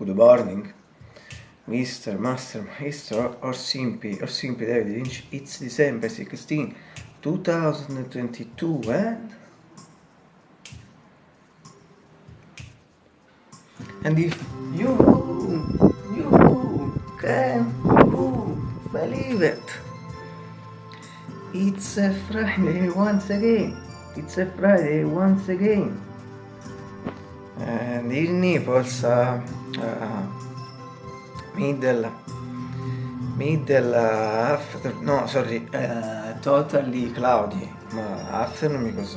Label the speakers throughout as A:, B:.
A: good morning, Mr. Master, Maestro, or simply, or simply David Lynch, it's December 16, 2022 and... And if you, you can believe it, it's a Friday once again, it's a Friday once again. And in Naples, uh, uh, middle, middle uh, after, no, sorry, uh, totally cloudy, afternoon because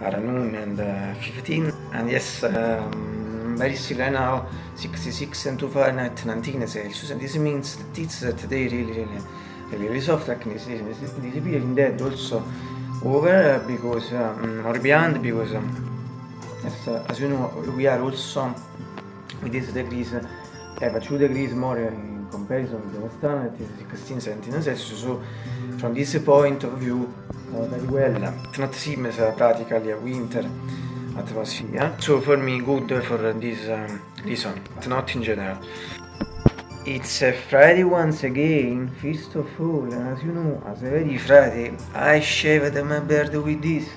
A: noon and uh, 15, and yes, um, very still right now, 66 and 2 Fahrenheit, 19 Celsius, and this means that it's uh, today really, really, really, soft, like this, in that also over because, um, or beyond because um, as, as you know we are also with this degrees have a 2 degrees more in comparison with the western is 16 17 Celsius so from this point of view uh, very well not same as uh, practically a winter atmosphere so for me good for this um, reason but not in general. It's a Friday once again, first of all, as you know, as every Friday, I shaved my beard with this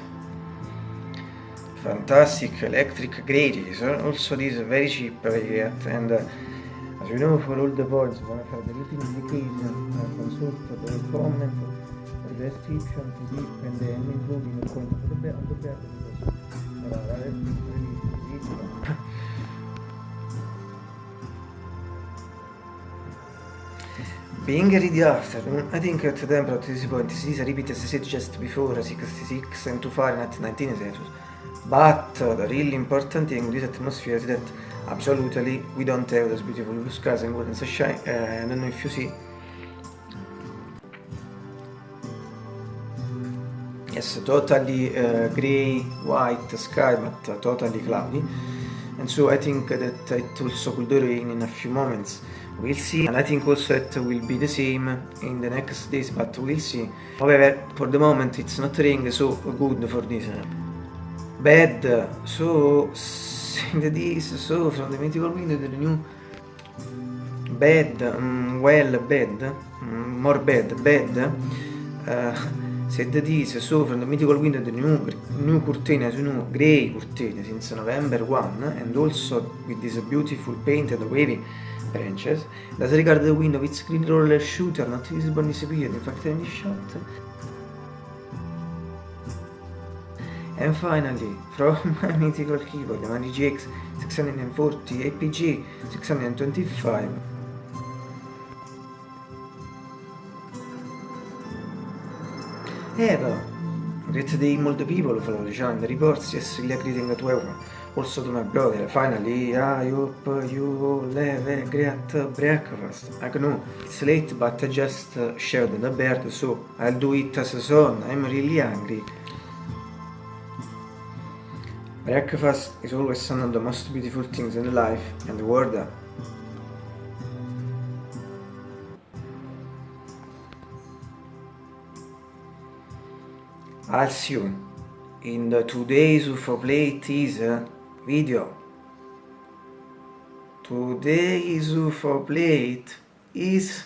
A: fantastic electric gradies also these very cheap yet and uh, as you know for all the boards I have the written indication uh, consult the comment or the description to deep and the including the comment on the, on the back because uh, that is really easy Being ready after, I think at the temperature at this point is repeated as I said just before 66 and 2 Fahrenheit 19 Celsius but the really important thing in this atmosphere is that absolutely we don't have those beautiful blue skies and golden sunshine uh, I don't know if you see yes totally uh, gray white sky but uh, totally cloudy. And so I think that it also could rain in a few moments. We'll see. And I think also it will be the same in the next days but we'll see. However for the moment it's not raining so good for this bad so in this so from the mythical window the new. Bad um, well bad um, more bad bad uh, said this so from the mythical window the new new curtain as you know gray curtain since November 1 and also with this beautiful painted wavy branches. As regard the window with screen roller shooter not visible in this period in fact any shot And finally, from my mythical keyboard, the Mani GX 640 APG 625. Eva, great day molto people follow the channel, the reports, yes, really greeting to everyone. Also to my brother, finally, I hope you all have a great breakfast. I know it's late, but I just shared the bird, so I'll do it as a son. I'm really hungry. Breakfast is always one of the most beautiful things in life and the world. I'll see you in the today's UFO Play teaser video. Today's UFO Plate is